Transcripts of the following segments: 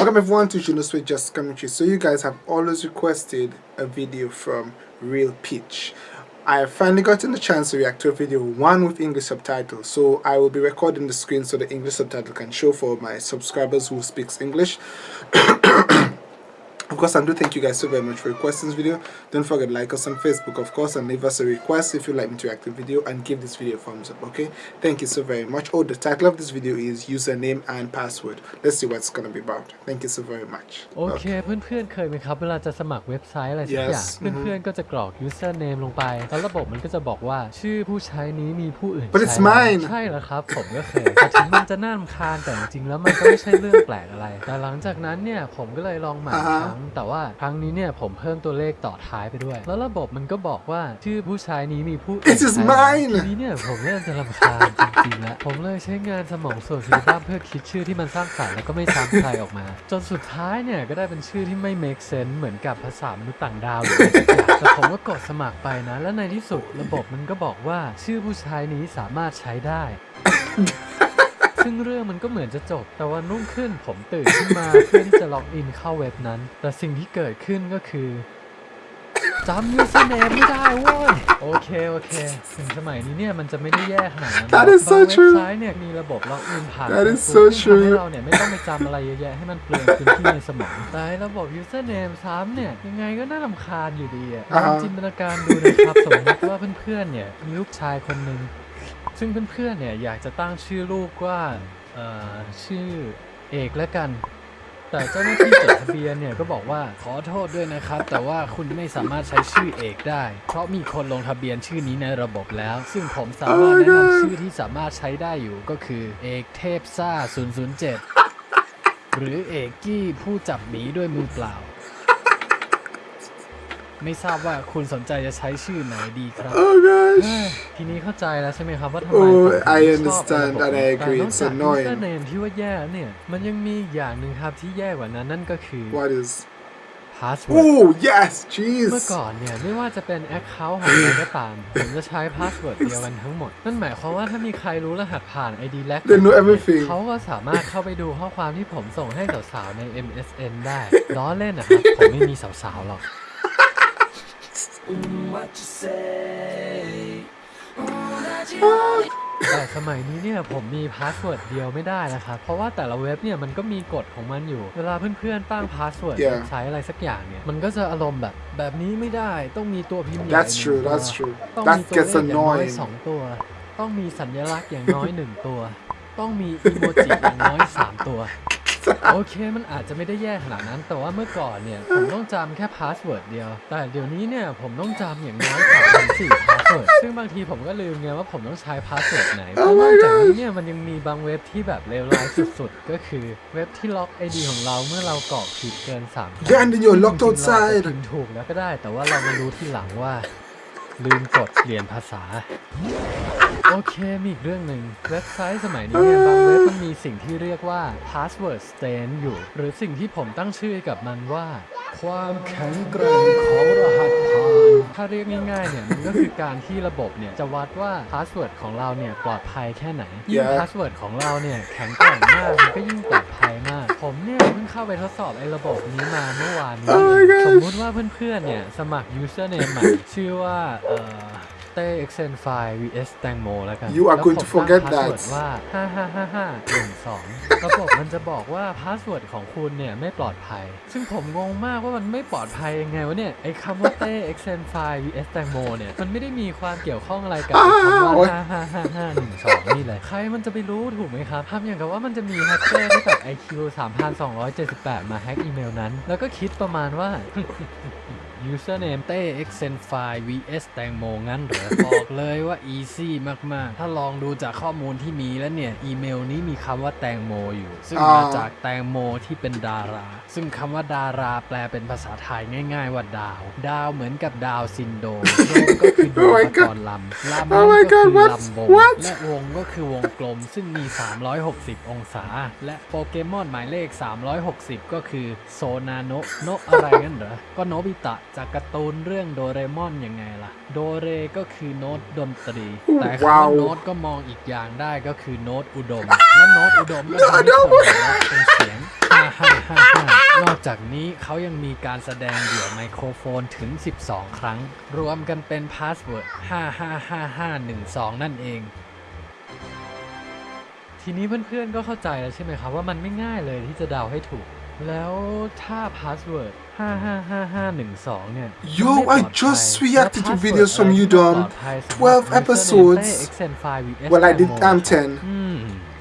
Welcome everyone to Juno Sweet Just Commentary. So you guys have always requested a video from Real Pitch. I have finally gotten the chance to react to a video, one with English subtitles. So I will be recording the screen so the English subtitle can show for my subscribers who speaks English. Of course, I do thank you guys so very much for requesting this video. Don't forget to like us on Facebook, of course, and leave us a request if you like me to react to the video and give this video a thumbs up, okay? Thank you so very much. Oh, the title of this video is username and password. Let's see what it's gonna be about. Thank you so very much. โอเค เพื่อนๆ เคยไหมครับ เวลาจะสมัครเว็บไซต์อะไรสักอย่าง Yes เพื่อนๆ ก็จะกรอก username ลงไป แล้วระบบมันก็จะบอกว่าชื่อผู้ใช้นี้มีผู้อื่น But it's ใช้แล้ว mine ใช่แล้วครับ ผมก็เคย แต่ถึงมันจะน่ารำคาญแต่จริงๆแล้วมันก็ไม่ใช่เรื่องแปลกอะไร แต่หลังจากนั้นเนี่ย ผมก็เลยลองใหม่อีกอ่าฮะครั้งแต่ว่าครั้งนี้เนี่ยผมเพิ่มตัวเลขต่อท้ายไปด้วย แล้วระบบมันก็บอกว่าชื่อผู้ใช้นี้มีผู้อื่น This is ใช้แล้ว mine ทีนี้เนี่ยผมเริ่มจะรำคาญจริงๆแล้ว ผมเลยใช้งานสมองส่วนคิดบ้างเพื่อคิดชื่อที่มันสร้างสรรค์แล้วก็ไม่ซ้ำใครออกมา จนสุดท้ายเนี่ยก็ได้เป็นชื่อที่ไม่ make sense เหมือนกับภาษามนุษย์ต่างดาวหรืออะไรสักอย่างแต่ผมก็กดสมัครไปนะ แล้วในที่สุดระบบมันก็บอกว่าชื่อผู้ใช้นี้สามารถใช้ได้ ซึ่งเรื่องมันก็เหมือนจะจบ แต่วันรุ่งขึ้นผมตื่นขึ้นมาเพื่อที่จะล็อกอินเข้าเว็บนั้น แต่สิ่งที่เกิดขึ้นก็คือจำ username ไม่ได้เว้ยโอเค โอเค ถึงสมัยนี้เนี่ยมันจะไม่ได้แย่ขนาดนั้น That is so บางเว็บ true ไซต์เนี่ยมีระบบล็อกอินผ่าน That is Facebook so ซึ่งทำให้ true เราเนี่ยไม่ต้องไปจำอะไรเยอะแยะให้มันเปลืองพื้นที่ในสมองแต่ไอ้ระบบ username ซ้ำเนี่ยยังไงก็น่ารำคาญอยู่ดีอะลอ่าองฮะจินตนาการดูนะครับ สมมติว่าเพื่อนๆเนี่ยมีลูกชายคนหนึ่ง ซึ่งเพื่อนๆเนี่ยอยากจะตั้งชื่อลูกว่าชื่อเอกแล้วกัน แต่เจ้าหน้าที่จดทะเบียนเนี่ยก็บอกว่าขอโทษด้วยนะครับ แต่ว่าคุณไม่สามารถใช้ชื่อเอกได้ เพราะมีคนลงทะเบียนชื่อนี้ในระบบแล้ว ซึ่งผมสามารถแนะนำชื่อที่สามารถใช้ได้อยู่ก็คือเอกเทพซ่า007 หรือเอกกี้ผู้จับหมีด้วยมือเปล่า ไม่ทราบว่าคุณสนใจจะใช้ชื่อไหนดีครับ Oh gosh. เอ้ยทีนี้เข้าใจแล้วใช่ไหมครับว่าทำไม Oh, ผมถึง I ชอบ understand ระบบ and I นี้ agree. แต่นอก It's จาก annoying. username ที่ว่าแย่แล้วเนี่ย มันยังมีอีกอย่างหนึ่งครับที่แย่กว่านั้นนั่นก็คือ What is? password Oh yes, เมื่อ jeez. ก่อนเนี่ย ไม่ว่าจะเป็น account ของใครก็ตาม ผมจะใช้ password เดียวกันทั้งหมด นั่นหมายความว่าถ้ามีใครรู้รหัสผ่าน ID แลก They know everything. เขาก็สามารถเข้าไปดูข้อความที่ผมส่งให้สาวๆใน MSN ได้ล้อเล่นนะครับ ผมไม่มีสาวๆหรอก แต่สมัยนี้เนี่ยผมมี password เดียวไม่ได้นะครับ เพราะว่าแต่ละเว็บเนี่ยมันก็มีกฎของมันอยู่ เวลาเพื่อนๆตั้ง password Yeah. ใช้อะไรสักอย่างเนี่ย มันก็จะอารมณ์แบบแบบนี้ไม่ได้ต้องมีตัวพิมพ์ใหญ่ หนึ่ง true, ตัว that's true. ต้องมีตัวเลขอย่างน้อยสองตัว That gets annoying. ต้องมีสัญลักษณ์อย่างน้อยหนึ่งตัว ต้องมีอีโมจิอย่างน้อยสามตัว โอเคมันอาจจะไม่ได้แย่ขนาดนั้น แต่ว่าเมื่อก่อนเนี่ย ผมต้องจำแค่ password เดียว แต่เดี๋ยวนี้เนี่ยผมต้องจำอย่างน้อยสามถึงสี่ password ซึ่งบางทีผมก็ลืมไงว่าผมต้องใช้ password ไหน Oh แล้วน my อกจากนี้ gosh เนี่ยมันยังมีบางเว็บที่แบบเลวร้ายสุดๆ ก็คือเว็บที่ล็อก ID ของเราเมื่อเรากรอกผิดเกินสามครั้ง Yeah, and then you're locked จริงๆเราอาจ outside. จะพิมพ์ถูกแล้วก็ได้ แต่ว่าเรามารู้ที่หลังว่า ลืมกดเปลี่ยนภาษา โอเคมีอีกเรื่องหนึ่งเว็บไซต์สมัยนี้เนี่ยบางเว็บมันมีสิ่งที่เรียกว่า password stain อยู่ หรือสิ่งที่ผมตั้งชื่อให้กับมันว่า ความแข็งแกร่งของรหัสผ่านถ้าเรียกง่ายๆเนี่ยมันก็คือการที่ระบบเนี่ยจะวัดว่า password ของเราเนี่ยปลอดภัยแค่ไหนยิ่ง Yeah. password ของเราเนี่ยแข็งแกร่งมากมันก็ยิ่งปลอดภัยมาก ผมเนี่ยเพิ่งเข้าไปทดสอบไอ้ระบบนี้มาเมื่อวานนี้ Oh my gosh สมมุติว่าเพื่อนๆเนี่ยสมัคร username ใหม่ชื่อว่าเอ่อ เต้ Exen File vs แตงโมแล้วกัน You are แล้ว going ผม to forget ตั้ง password that ว่า555512ระบบมันจะบอกว่า password ของคุณเนี่ยไม่ปลอดภัย ซึ่งผมงงมากว่ามันไม่ปลอดภัยยังไงวะเนี่ยไอ้คำว่าเต้ Exen File vs แตงโมเนี่ยมันไม่ได้มีความเกี่ยวข้องอะไรกับไอ้คำว่า555512นี่เลยใครมันจะไปรู้ถูกไหมครับทำอย่างกับว่ามันจะมีแฮกเกอร์ที่แบบ IQ 3278 มาแฮกอีเมลนั้น แล้วก็คิดประมาณว่า username เต้ Excenfile vs แตงโมงั้นเหรอบอกเลยว่า easy มาก ๆ ถ้าลองดูจากข้อมูลที่มีแล้วเนี่ย อีเมลนี้มีคำว่าแตงโมอยู่ ซึ่งน่าจะมาจากแตงโมที่เป็นดารา ซึ่งคำว่าดาราแปลเป็นภาษาไทยง่าย ๆ ว่าดาว ดาวเหมือนกับดาวซินโดรมโดมก็คือดว Oh ง my ป God กรณ์ลำลำ Oh นั่ my นก็ God คือ what? ลำวง What? และวงก็คือวงกลมซึ่งมี 360 องศา และโปเกมอนหมายเลข 360 ก็คือโซนาโนะโนะอะไรงั้นเหรอ ก็โนบิตะจากการ์ตูนเรื่องโดเรมอนยังไงล่ะ โดเรก็คือโน้ตดนตรี แต่คำว่าว้าวโน้ตก็มองอีกอย่างได้ก็คือโน้ตอุดม และโน้ตอุดมก็ทำให้คนหัวเราะเป็นเสียงใคร5555นอกจากนี้เขายังมีการแสดงเดี่ยวไมโครโฟนถึง 12 ครั้ง รวมกันเป็นพาสเวิร์ด555512 นั่นเองทีนี้เพื่อนๆก็เข้าใจแล้วใช่ไหมครับว่ามันไม่ง่ายเลยที่จะเดาให้ถูก แล้วถ้าพาสเวิร์ด555512เนี่ย Yo, ไม่ปลอ I ดภัย just และ reacted to password videos from อะไรที่ Udon ปลอดภัยสำหรับ12 username episodes เต้ Excenfile vs Well, I did Demo I'm อืม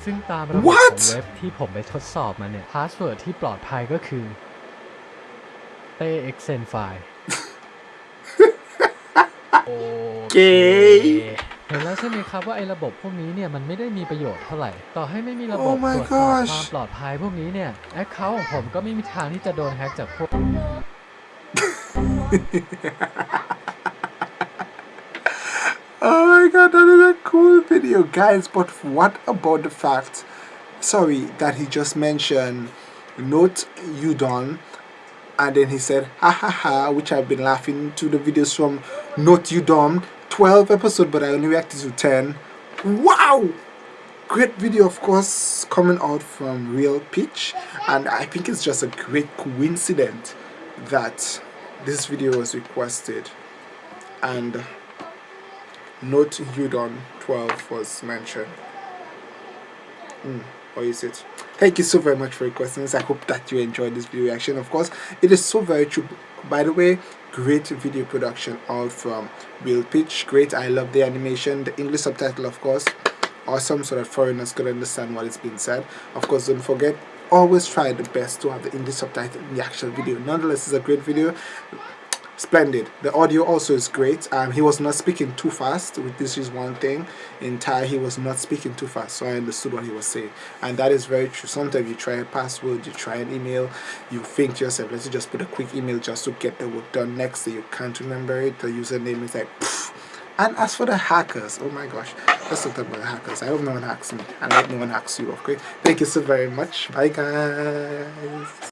ซึ่งตามระบบ What? ของเว็บที่ผมไปทดสอบมาเนี่ยพาสเวิร์ดที่ปลอดภัยก็คือเต้ Excenfile โอเค เห็นแล้วใช่ไหมครับว่าไอ้ระบบพวกนี้เนี่ยมันไม่ได้มีประโยชน์เท่าไหร่ ต่อให้ไม่มีระบบ Oh my ตรวจสอบ gosh ความปลอดภัยพวกนี้เนี่ยแอคเคาท์ของผมก็ไม่มีทางที่จะโดนแฮ็กจากพวก Oh my god, that is a cool video, guys. But what about the fact, sorry, that he just mentioned Note Udon and then he said ha ha ha, which I've been laughing to the videos from Note Udon 12 episode, but I only reacted to 10. Wow! Great video, of course, coming out from Real Pitch, and I think it's just a great coincidence that this video was requested and Note Udon 12 was mentioned. Mm, or is it? Thank you so very much for requesting this. I hope that you enjoyed this video reaction. Of course, it is so very true. By the way, great video production all from Real Pitch. Great. I love the animation, the English subtitle, of course. Awesome, so that foreigners could understand what is being said. Of course, don't forget, always try the best to have the English subtitle in the actual video. Nonetheless, it's a great video splendid. The audio also is great. Um he was not speaking too fast this is one thing. In thai he was not speaking too fast so i understood what he was saying. And that is very true. Sometimes you try a password you try an email you think to yourself let's just put a quick email just to get the work done next day. You can't remember it. The username is like pfft. and as for the hackers oh my gosh let's not talk about the hackers. I hope no one hacks me. And i hope no one hacks you okay? Thank you so very much. Bye guys